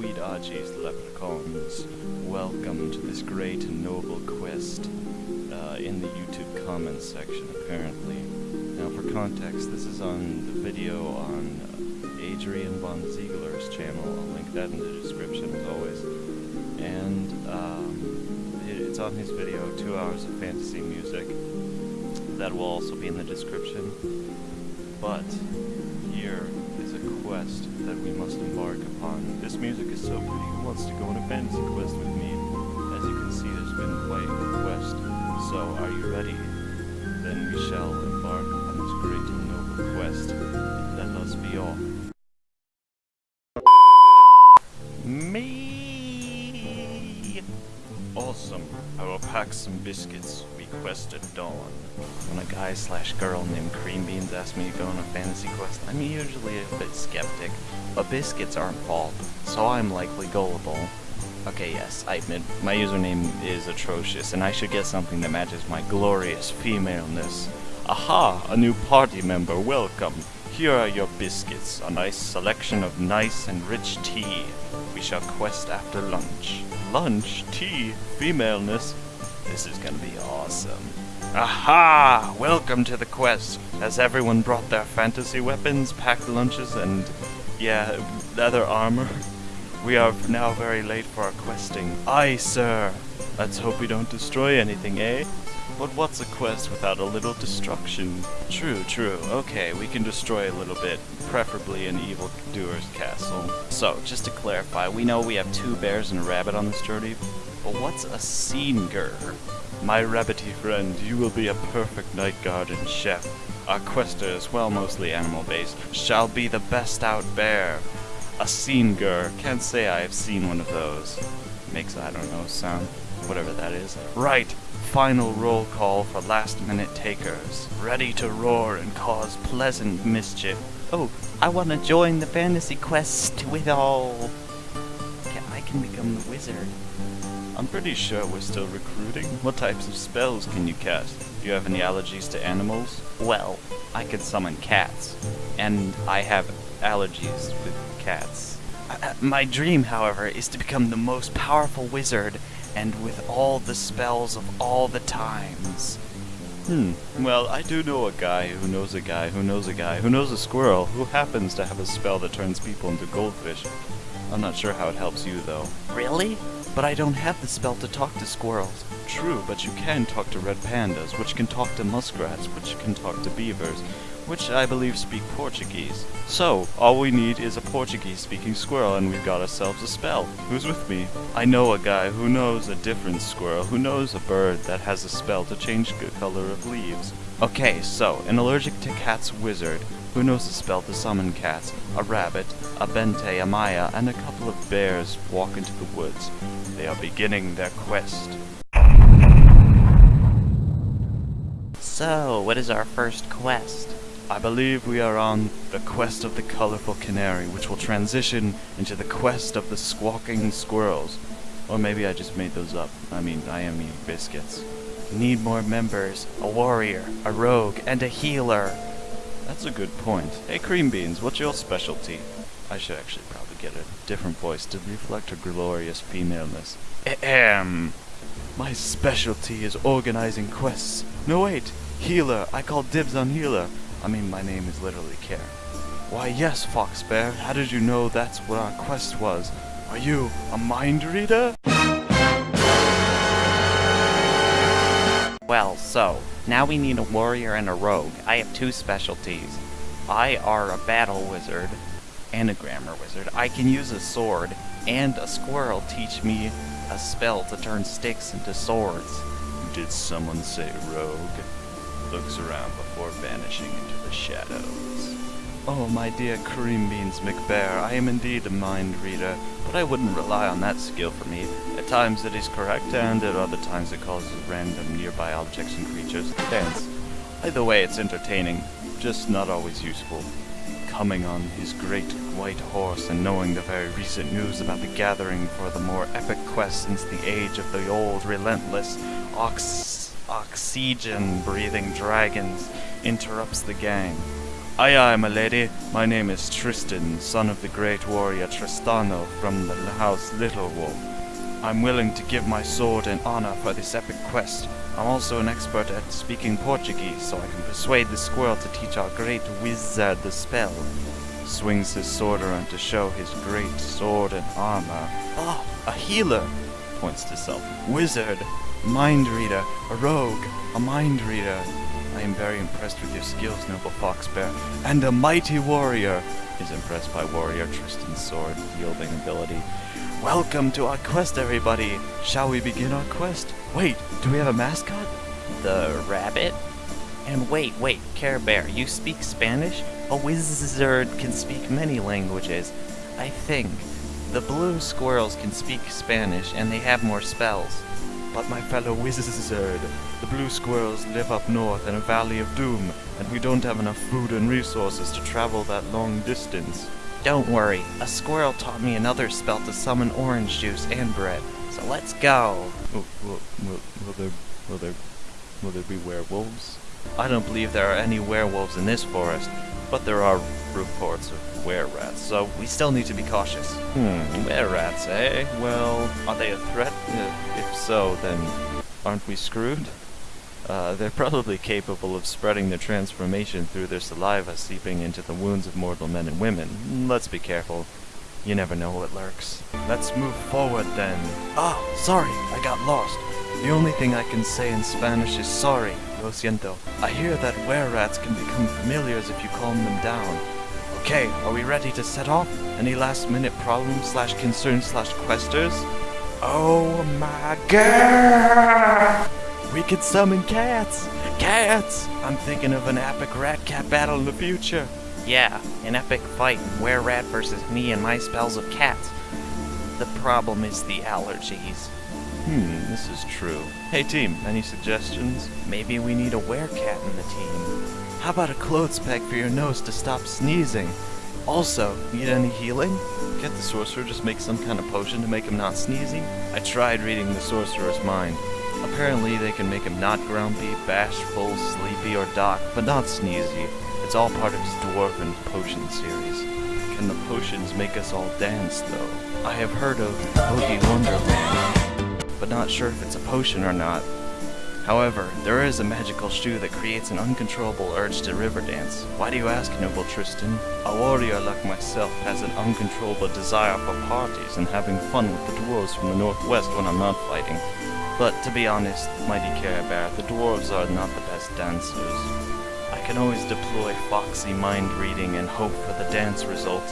sweet Archie's leprechauns. Welcome to this great and noble quest uh, in the YouTube comments section, apparently. Now, for context, this is on the video on Adrian Von Ziegler's channel. I'll link that in the description, as always. And um, it, it's on his video, Two Hours of Fantasy Music. That will also be in the description. But here is a quest that we must embark upon. This music is so pretty. Who wants to go on a fantasy quest with me? As you can see, there's been quite a quest. So, are you ready? Then we shall embark on this great and noble quest. Let us be off. Me. Awesome. I will pack some biscuits. Quest at dawn. When a guy slash girl named Cream Beans asks me to go on a fantasy quest, I'm usually a bit skeptic. But biscuits aren't bald, so I'm likely gullible. Okay, yes, I admit my username is atrocious, and I should get something that matches my glorious femaleness. Aha, a new party member, welcome. Here are your biscuits, a nice selection of nice and rich tea. We shall quest after lunch. Lunch? Tea? Femaleness? This is gonna be awesome. Aha! Welcome to the quest. Has everyone brought their fantasy weapons, packed lunches, and, yeah, leather armor? We are now very late for our questing. Aye, sir. Let's hope we don't destroy anything, eh? But what's a quest without a little destruction? True, true. Okay, we can destroy a little bit, preferably an evildoer's castle. So, just to clarify, we know we have two bears and a rabbit on this journey, Oh, what's a sceneger? My rabbity friend, you will be a perfect night guard and chef. Our questers, well mostly animal-based, shall be the best out bear. A sceneger, can't say I have seen one of those. Makes, I don't know, sound, whatever that is. Right, final roll call for last minute takers. Ready to roar and cause pleasant mischief. Oh, I want to join the fantasy quest with all. I can become the wizard. I'm pretty sure we're still recruiting. What types of spells can you cast? Do you have any allergies to animals? Well, I can summon cats, and I have allergies with cats. Uh, my dream, however, is to become the most powerful wizard, and with all the spells of all the times. Hmm. Well, I do know a guy who knows a guy who knows a guy who knows a squirrel who happens to have a spell that turns people into goldfish. I'm not sure how it helps you, though. Really? But I don't have the spell to talk to squirrels. True, but you can talk to red pandas, which can talk to muskrats, which can talk to beavers, which I believe speak Portuguese. So, all we need is a Portuguese-speaking squirrel and we've got ourselves a spell. Who's with me? I know a guy who knows a different squirrel, who knows a bird that has a spell to change the color of leaves. Okay, so, an allergic to cats wizard, who knows the spell to summon cats, a rabbit, a bente, a maya, and a couple of bears walk into the woods. They are beginning their quest. So, what is our first quest? I believe we are on the quest of the colorful canary, which will transition into the quest of the squawking squirrels. Or maybe I just made those up. I mean, I am eating biscuits. Need more members, a warrior, a rogue, and a healer. That's a good point. Hey, Cream Beans, what's your specialty? I should actually probably get a different voice to reflect her glorious femaleness. Ahem. My specialty is organizing quests. No, wait. Healer. I call dibs on healer. I mean, my name is literally Care. Why, yes, Fox Bear. How did you know that's what our quest was? Are you a mind reader? Well, so, now we need a warrior and a rogue. I have two specialties. I are a battle wizard and a grammar wizard. I can use a sword, and a squirrel teach me a spell to turn sticks into swords. Did someone say rogue? Looks around before vanishing into the shadows. Oh, my dear Cream Beans McBear, I am indeed a mind reader, but I wouldn't rely on that skill for me. At times it is correct, and at other times it causes random nearby objects and creatures to dance. Either way, it's entertaining, just not always useful. Coming on his great white horse and knowing the very recent news about the gathering for the more epic quest since the age of the old relentless ox oxygen breathing dragons interrupts the gang. Aye, aye, my lady. My name is Tristan, son of the great warrior Tristano from the house Little Wolf. I'm willing to give my sword and honor for this epic quest. I'm also an expert at speaking Portuguese, so I can persuade the squirrel to teach our great wizard the spell. Swings his sword around to show his great sword and armor. Ah, a healer! Points to self. Wizard, mind reader, a rogue, a mind reader. I am very impressed with your skills, noble fox bear. And a mighty warrior is impressed by warrior Tristan's sword wielding ability. Welcome to our quest, everybody. Shall we begin our quest? Wait, do we have a mascot? The rabbit? And wait, wait, Care Bear, you speak Spanish? A wizard can speak many languages. I think. The blue squirrels can speak Spanish and they have more spells. But my fellow wizard, the blue squirrels live up north in a valley of doom, and we don't have enough food and resources to travel that long distance. Don't worry, a squirrel taught me another spell to summon orange juice and bread. So let's go. Will, will, will, will there, will there, will there be werewolves? I don't believe there are any werewolves in this forest, but there are reports of were-rats, so we still need to be cautious. Hmm, were-rats, eh? Well, are they a threat? Uh, if so, then aren't we screwed? Uh, they're probably capable of spreading their transformation through their saliva seeping into the wounds of mortal men and women. Let's be careful. You never know what lurks. Let's move forward then. Ah, sorry, I got lost. The only thing I can say in Spanish is sorry, lo siento. I hear that were-rats can become familiars if you calm them down. Okay, are we ready to set off? Any last minute problems slash concerns slash questers? Oh my god! We could summon cats! Cats! I'm thinking of an epic rat-cat battle in the future. Yeah, an epic fight, were-rat versus me and my spells of cats. The problem is the allergies. Hmm, this is true. Hey team, any suggestions? Maybe we need a werecat in the team. How about a clothes peg for your nose to stop sneezing? Also, need any healing? Can't the sorcerer just make some kind of potion to make him not sneezy? I tried reading the sorcerer's mind. Apparently they can make him not grumpy, bashful, sleepy, or dock, but not sneezy. It's all part of his dwarven potion series. Can the potions make us all dance, though? I have heard of Boogie Wonderland, but not sure if it's a potion or not. However, there is a magical shoe that creates an uncontrollable urge to river dance. Why do you ask, noble Tristan? A warrior like myself has an uncontrollable desire for parties and having fun with the dwarves from the northwest when I'm not fighting. But to be honest, mighty Care Bear, the dwarves are not the best dancers. I can always deploy foxy mind reading and hope for the dance result.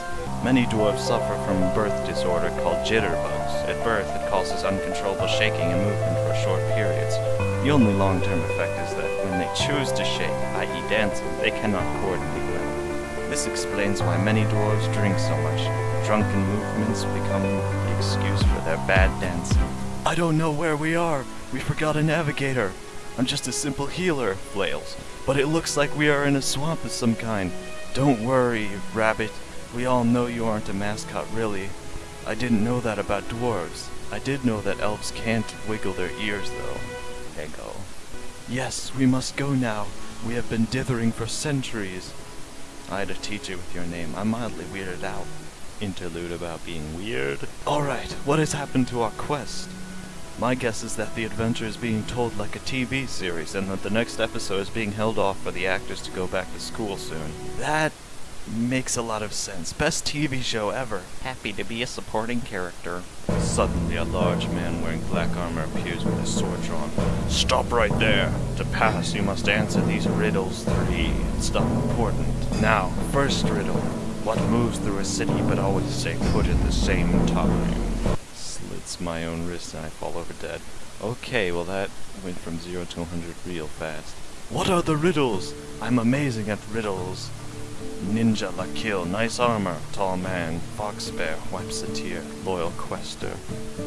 Many dwarves suffer from a birth disorder called jitterbugs. At birth, it causes uncontrollable shaking and movement for short periods. The only long-term effect is that when they choose to shake, i.e. dancing, they cannot coordinate well. This explains why many dwarves drink so much. Drunken movements become the excuse for their bad dancing. I don't know where we are. We forgot a navigator. I'm just a simple healer, flails. But it looks like we are in a swamp of some kind. Don't worry, rabbit. We all know you aren't a mascot, really. I didn't know that about dwarves. I did know that elves can't wiggle their ears, though. Ego. Yes, we must go now. We have been dithering for centuries. I had a teacher with your name. I'm mildly weirded out. Interlude about being weird. Alright, what has happened to our quest? My guess is that the adventure is being told like a TV series and that the next episode is being held off for the actors to go back to school soon. That makes a lot of sense. Best TV show ever. Happy to be a supporting character. Suddenly, a large man wearing black armor appears with his sword drawn. Stop right there. To pass, you must answer these riddles three. It's stuff important. Now, first riddle. What moves through a city but always stay put at the same time? Slits my own wrist and I fall over dead. Okay, well that went from 0 to 100 real fast. What are the riddles? I'm amazing at riddles. Ninja la kill, nice armor, tall man, fox bear, wipes a tear, loyal quester.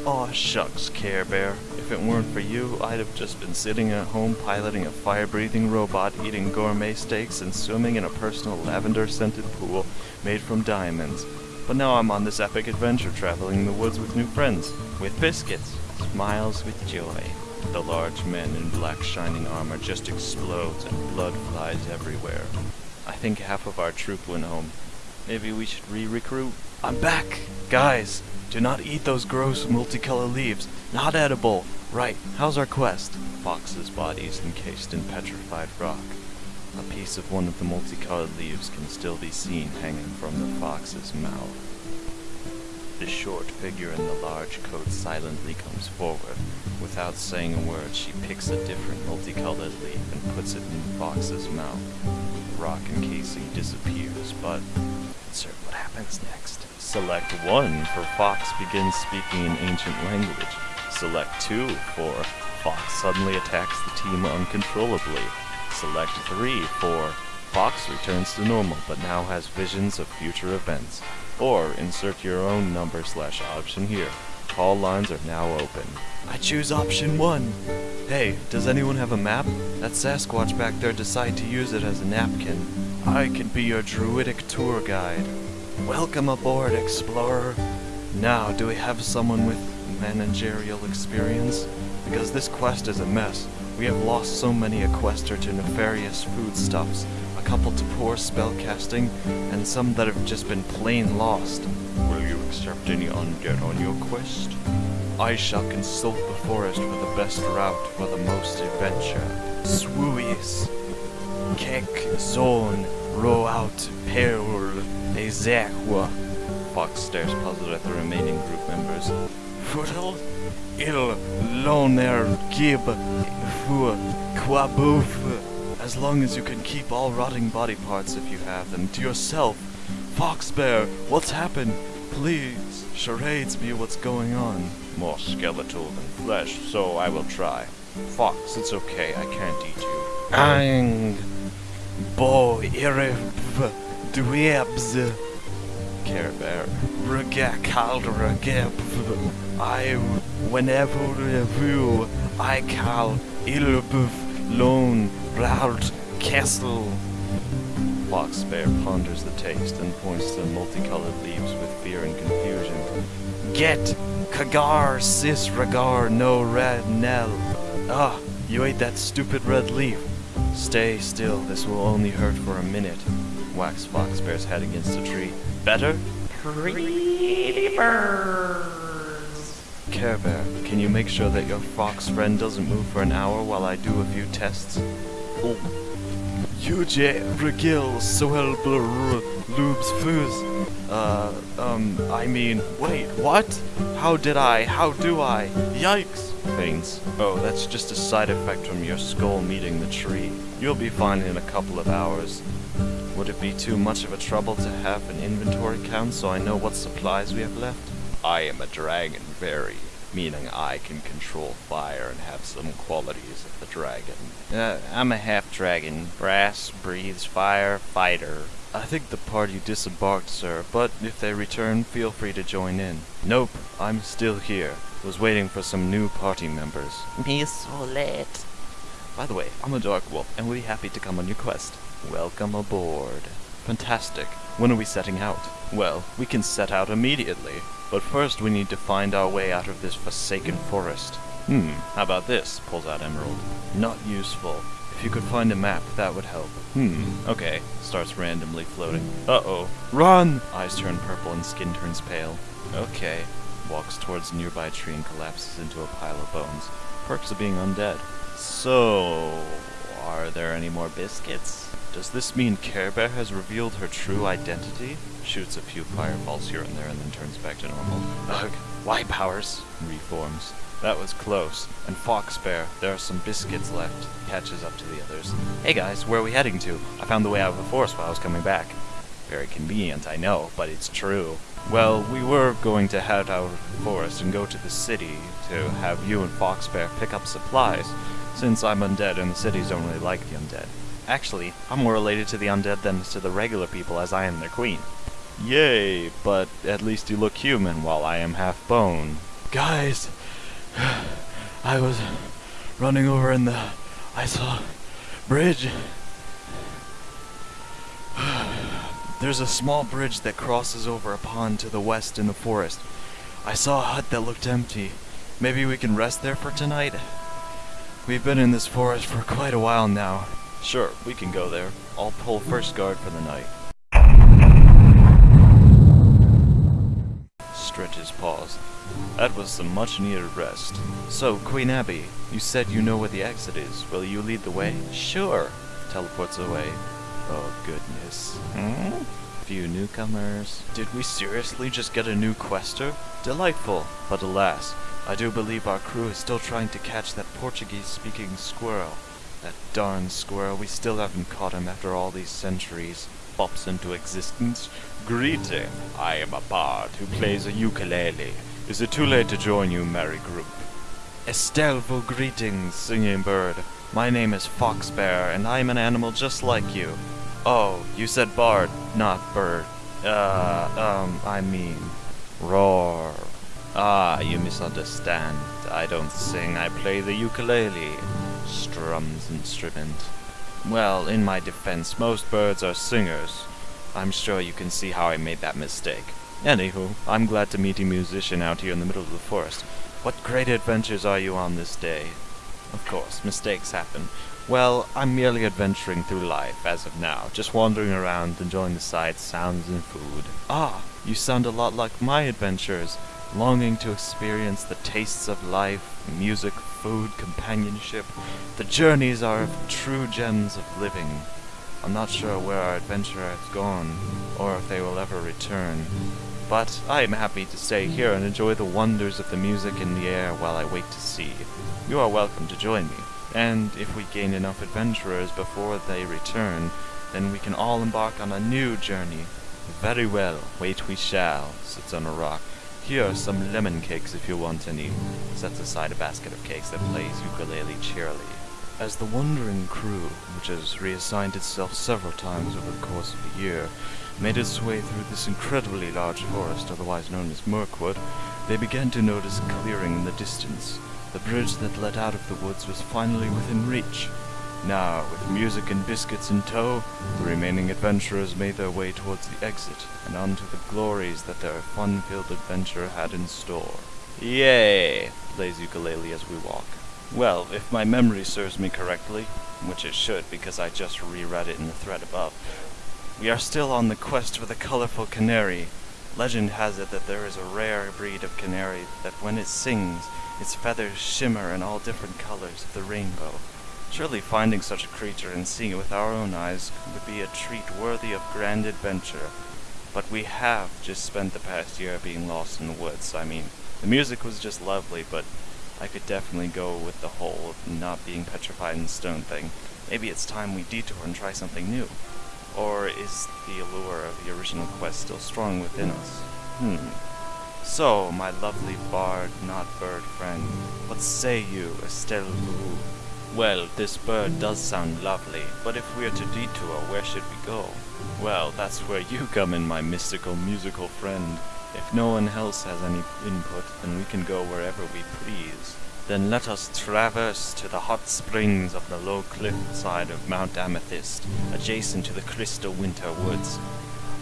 Aw shucks, Care Bear. If it weren't for you, I'd have just been sitting at home piloting a fire-breathing robot, eating gourmet steaks, and swimming in a personal lavender-scented pool made from diamonds. But now I'm on this epic adventure traveling the woods with new friends, with biscuits, smiles with joy. The large man in black shining armor just explodes and blood flies everywhere. I think half of our troop went home. Maybe we should re-recruit? I'm back! Guys, do not eat those gross multicolored leaves. Not edible. Right, how's our quest? Fox's body is encased in petrified rock. A piece of one of the multicolored leaves can still be seen hanging from the fox's mouth. The short figure in the large coat silently comes forward. Without saying a word, she picks a different multicolored leaf and puts it in the fox's mouth. Rock encasing disappears, but insert what happens next. Select 1 for Fox begins speaking an ancient language. Select 2 for Fox suddenly attacks the team uncontrollably. Select 3 for Fox returns to normal but now has visions of future events. Or insert your own number slash option here. Call lines are now open. I choose option 1. Hey, does anyone have a map? That Sasquatch back there decide to use it as a napkin. I can be your druidic tour guide. Welcome aboard, explorer. Now, do we have someone with managerial experience? Because this quest is a mess. We have lost so many Equester to nefarious foodstuffs, a couple to poor spellcasting, and some that have just been plain lost. Will you accept any undead on your quest? I shall consult the forest for the best route for the most adventure. Swooies. Kek zone row out perul ezekwa. Fox stares puzzled at the remaining group members. Fuddle il loner gib fu quabuf. As long as you can keep all rotting body parts if you have them to yourself. Fox Bear, what's happened? Please, charades me what's going on. More skeletal than flesh, so I will try. Fox, it's okay, I can't eat you. Ang bo irif dwebs Care Bear. Rega caldra gep. I whenever you I call ilbuf lone rout castle. Fox Bear ponders the taste and points to multicolored leaves with fear and confusion. Get Kagar sis regar no red nell. Ah, you ate that stupid red leaf. Stay still, this will only hurt for a minute. Wax Fox Bear's head against a tree. Better? Pretty birds. Care Bear, can you make sure that your fox friend doesn't move for an hour while I do a few tests? Oh. Uje regil soel lubes fuz. Uh, um, I mean, wait, what? How did I? How do I? Yikes! Veins. Oh, that's just a side effect from your skull meeting the tree. You'll be fine in a couple of hours. Would it be too much of a trouble to have an inventory count so I know what supplies we have left? I am a dragon fairy, meaning I can control fire and have some qualities of the dragon. Uh, I'm a half dragon. Brass, breathes fire, fighter. I think the party disembarked, sir, but if they return, feel free to join in. Nope, I'm still here. Was waiting for some new party members. Me so late. By the way, I'm a dark wolf and would be happy to come on your quest. Welcome aboard. Fantastic. When are we setting out? Well, we can set out immediately. But first we need to find our way out of this forsaken forest. Hmm, how about this? Pulls out Emerald. Not useful. If you could find a map, that would help. Hmm, okay. Starts randomly floating. Uh-oh. Run! Eyes turn purple and skin turns pale. Okay. Walks towards a nearby tree and collapses into a pile of bones. Perks of being undead. So, are there any more biscuits? Does this mean Care Bear has revealed her true identity? Shoots a few fireballs here and there and then turns back to normal. Ugh, why powers? Reforms. That was close. And Fox Bear, there are some biscuits left. Catches up to the others. Hey guys, where are we heading to? I found the way out of the forest while I was coming back. Very convenient, I know, but it's true. Well, we were going to head out of the forest and go to the city to have you and Fox Bear pick up supplies, since I'm undead and the cities don't really like the undead. Actually, I'm more related to the undead than to the regular people as I am their queen. Yay, but at least you look human while I am half bone. Guys, I was running over in the... I saw bridge. There's a small bridge that crosses over a pond to the west in the forest. I saw a hut that looked empty. Maybe we can rest there for tonight? We've been in this forest for quite a while now. Sure, we can go there. I'll pull first guard for the night. Stretches paused. That was some much needed rest. So, Queen Abby, you said you know where the exit is. Will you lead the way? Sure. Teleports away. Oh, goodness. Hmm? Few newcomers. Did we seriously just get a new quester? Delightful. But alas, I do believe our crew is still trying to catch that Portuguese-speaking squirrel. That darn squirrel, we still haven't caught him after all these centuries. Pops into existence. Greeting. I am a bard who plays a ukulele. Is it too late to join you, merry group? Estelvo greetings, singing bird. My name is Foxbear, and I am an animal just like you. Oh, you said bard, not bird. Uh, um, I mean, roar. Ah, you misunderstand. I don't sing, I play the ukulele. Strums instrument. Well, in my defense, most birds are singers. I'm sure you can see how I made that mistake. Anywho, I'm glad to meet a musician out here in the middle of the forest. What great adventures are you on this day? Of course, mistakes happen. Well, I'm merely adventuring through life as of now, just wandering around, enjoying the sights, sounds, and food. Ah, you sound a lot like my adventures, longing to experience the tastes of life, music, food, companionship. The journeys are true gems of living. I'm not sure where our adventurer has gone, or if they will ever return. But I am happy to stay here and enjoy the wonders of the music in the air while I wait to see. You are welcome to join me, and if we gain enough adventurers before they return, then we can all embark on a new journey. Very well, wait we shall, sits on a rock. Here are some lemon cakes if you want any. Sets aside a basket of cakes that plays ukulele cheerily. As the wandering crew, which has reassigned itself several times over the course of the year, made its way through this incredibly large forest, otherwise known as Mirkwood, they began to notice a clearing in the distance. The bridge that led out of the woods was finally within reach. Now, with music and biscuits in tow, the remaining adventurers made their way towards the exit and onto the glories that their fun-filled adventure had in store. Yay! plays ukulele as we walk. Well, if my memory serves me correctly, which it should because I just reread it in the thread above, we are still on the quest for the colorful canary. Legend has it that there is a rare breed of canary that when it sings, its feathers shimmer in all different colors of the rainbow. Surely finding such a creature and seeing it with our own eyes would be a treat worthy of grand adventure. But we have just spent the past year being lost in the woods. I mean, the music was just lovely, but I could definitely go with the whole not being petrified in stone thing. Maybe it's time we detour and try something new. Or is the allure of the original quest still strong within us? Hmm. So, my lovely bard, not bird friend, what say you, Estelle? Well, this bird does sound lovely, but if we are to detour, where should we go? Well, that's where you come in, my mystical musical friend. If no one else has any input, then we can go wherever we please. Then let us traverse to the hot springs of the low cliff side of Mount Amethyst, adjacent to the crystal winter woods.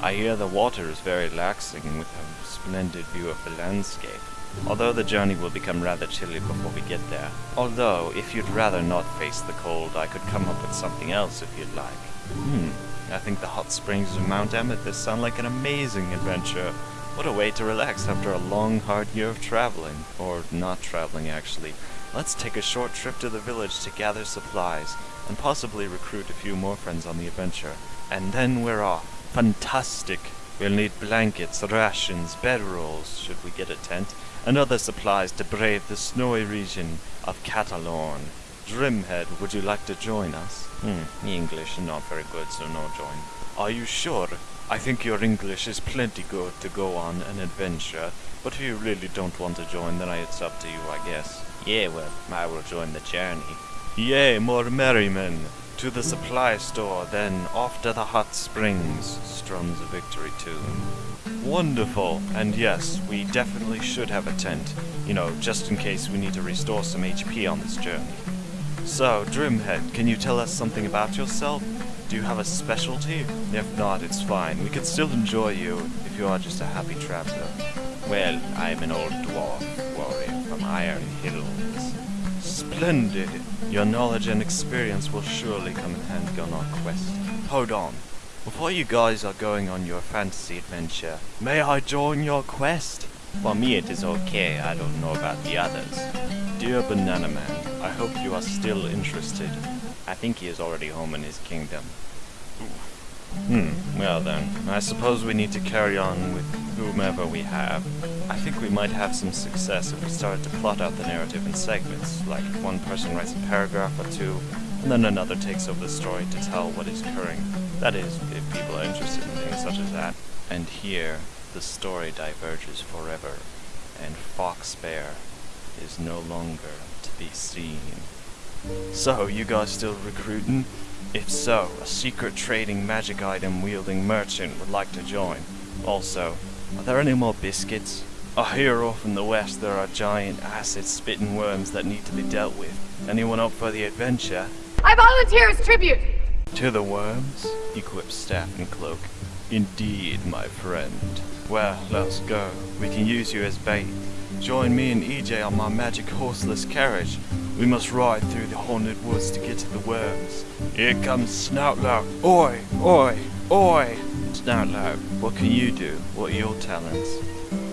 I hear the water is very relaxing with a splendid view of the landscape. Although the journey will become rather chilly before we get there. Although, if you'd rather not face the cold, I could come up with something else if you'd like. Hmm, I think the hot springs of Mount Amethyst sound like an amazing adventure. What a way to relax after a long, hard year of traveling. Or not traveling, actually. Let's take a short trip to the village to gather supplies, and possibly recruit a few more friends on the adventure. And then we're off. Fantastic! We'll need blankets, rations, bedrolls, should we get a tent, and other supplies to brave the snowy region of Catalorn. Drimhead, would you like to join us? Hmm, English is not very good, so no join. Are you sure? I think your English is plenty good to go on an adventure, but if you really don't want to join, then it's up to you, I guess. Yeah, well, I will join the journey. Yay, more merrymen! To the supply store, then off to the hot springs, strums a victory tune. Wonderful! And yes, we definitely should have a tent, you know, just in case we need to restore some HP on this journey. So, Drimhead, can you tell us something about yourself? Do you have a specialty? If not, it's fine. We can still enjoy you if you are just a happy traveler. Well, I'm an old dwarf warrior from Iron Hills. Splendid. Your knowledge and experience will surely come in handy on our quest. Hold on. Before you guys are going on your fantasy adventure, may I join your quest? For me it is okay, I don't know about the others. Dear Banana Man, I hope you are still interested. I think he is already home in his kingdom. Hmm, well then, I suppose we need to carry on with whomever we have. I think we might have some success if we started to plot out the narrative in segments, like one person writes a paragraph or two, and then another takes over the story to tell what is occurring. That is, if people are interested in things such as that. And here, the story diverges forever, and Fox Bear is no longer to be seen. So, you guys still recruiting? If so, a secret trading magic item wielding merchant would like to join. Also, are there any more biscuits? I hear off in the west there are giant acid spitting worms that need to be dealt with. Anyone up for the adventure? I volunteer as tribute! To the worms? Equip staff and cloak. Indeed, my friend. Well, let's go. We can use you as bait. Join me and EJ on my magic horseless carriage. We must ride through the haunted woods to get to the worms. Here comes Snotlout. Oi, oi, oi! Snotlout, what can you do? What are your talents?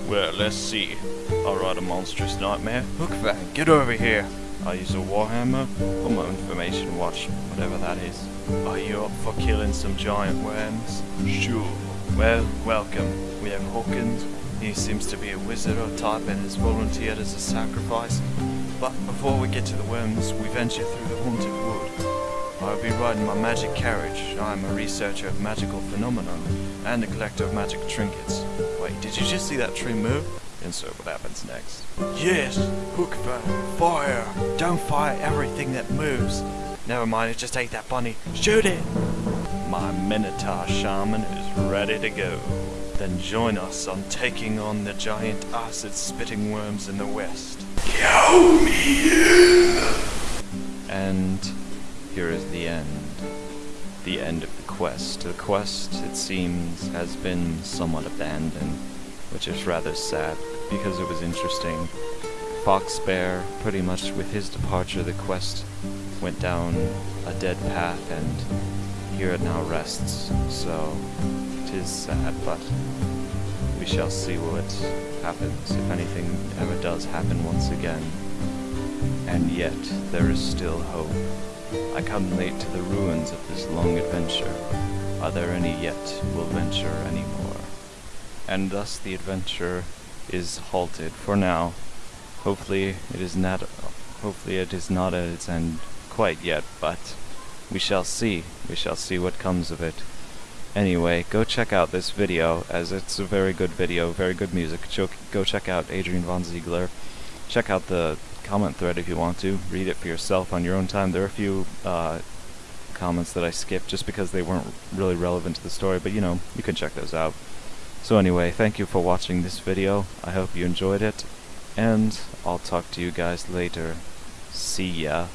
Well, let's see. I'll ride a monstrous nightmare. Hookfang, get over here. I use a warhammer, or my information watch, whatever that is. Are you up for killing some giant worms? Sure. Well, welcome. We have Hawkins. He seems to be a wizard or type and has volunteered as a sacrifice. But before we get to the worms, we venture through the haunted wood. I'll be riding my magic carriage. I'm a researcher of magical phenomena and a collector of magic trinkets. Wait, did you just see that tree move? Insert what happens next. Yes, hook fire. Don't fire everything that moves. Never mind, it just ate that bunny. Shoot it! My Minotaur shaman is ready to go. Then join us on taking on the giant acid-spitting worms in the west. Count me! And here is the end. The end of the quest. The quest, it seems, has been somewhat abandoned, which is rather sad because it was interesting. Fox Bear, pretty much with his departure, the quest went down a dead path, and here it now rests. So, it is sad, but shall see what happens, if anything ever does happen once again. And yet, there is still hope. I come late to the ruins of this long adventure. Are there any yet will venture any more? And thus the adventure is halted for now. Hopefully it is not hopefully it is not at its end quite yet, but we shall see. We shall see what comes of it. Anyway, go check out this video, as it's a very good video, very good music. Go check out Adrian Von Ziegler. Check out the comment thread if you want to. Read it for yourself on your own time. There are a few uh, comments that I skipped just because they weren't really relevant to the story, but you know, you can check those out. So anyway, thank you for watching this video. I hope you enjoyed it, and I'll talk to you guys later. See ya.